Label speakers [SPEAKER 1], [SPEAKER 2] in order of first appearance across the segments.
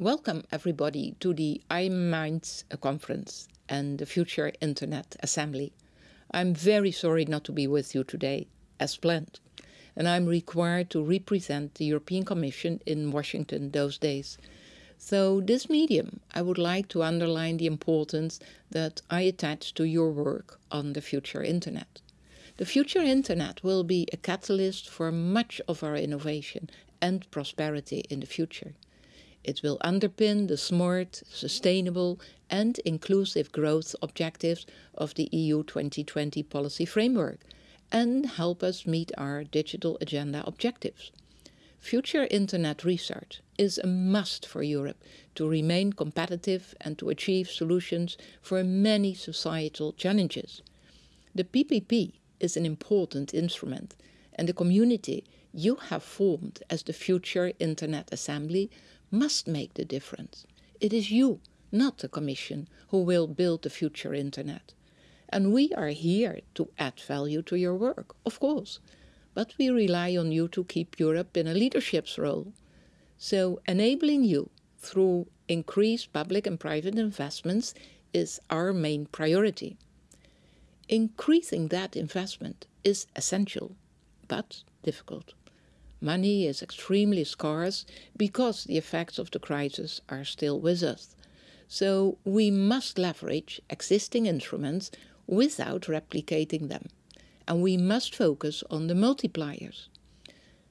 [SPEAKER 1] Welcome everybody to the iMinds conference and the Future Internet Assembly. I'm very sorry not to be with you today, as planned, and I'm required to represent the European Commission in Washington those days. So this medium, I would like to underline the importance that I attach to your work on the future internet. The future internet will be a catalyst for much of our innovation and prosperity in the future. It will underpin the smart, sustainable and inclusive growth objectives of the EU 2020 policy framework and help us meet our digital agenda objectives. Future internet research is a must for Europe to remain competitive and to achieve solutions for many societal challenges. The PPP is an important instrument and the community you have formed as the Future Internet Assembly must make the difference. It is you, not the Commission, who will build the future Internet. And we are here to add value to your work, of course. But we rely on you to keep Europe in a leadership's role. So enabling you through increased public and private investments is our main priority. Increasing that investment is essential, but difficult. Money is extremely scarce because the effects of the crisis are still with us. So we must leverage existing instruments without replicating them. And we must focus on the multipliers.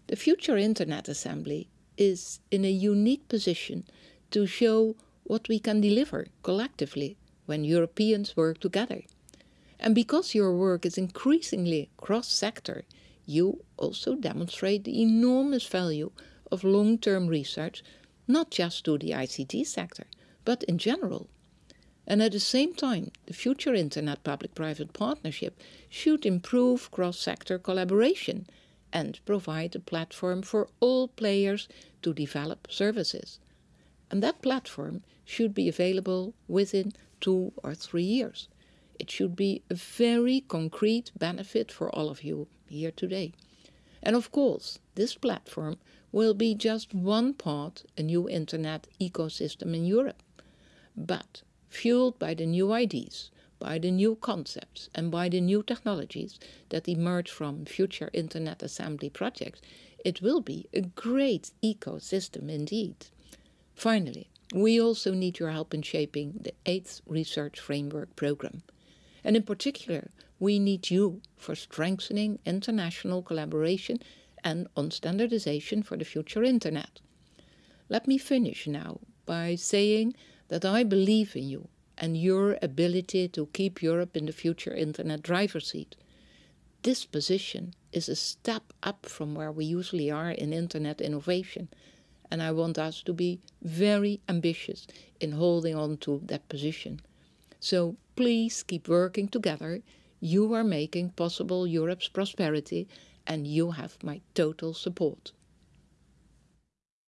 [SPEAKER 1] The Future Internet Assembly is in a unique position to show what we can deliver collectively when Europeans work together. And because your work is increasingly cross-sector, you also demonstrate the enormous value of long-term research, not just to the ICT sector, but in general. And at the same time, the future Internet Public-Private Partnership should improve cross-sector collaboration and provide a platform for all players to develop services. And that platform should be available within two or three years. It should be a very concrete benefit for all of you here today. And of course, this platform will be just one part a new internet ecosystem in Europe. But fueled by the new ideas, by the new concepts and by the new technologies that emerge from future Internet Assembly projects, it will be a great ecosystem indeed. Finally, we also need your help in shaping the 8th Research Framework Programme. And in particular, we need you for strengthening international collaboration and on standardization for the future internet. Let me finish now by saying that I believe in you and your ability to keep Europe in the future internet driver's seat. This position is a step up from where we usually are in internet innovation and I want us to be very ambitious in holding on to that position. So please keep working together. You are making possible Europe's prosperity and you have my total support.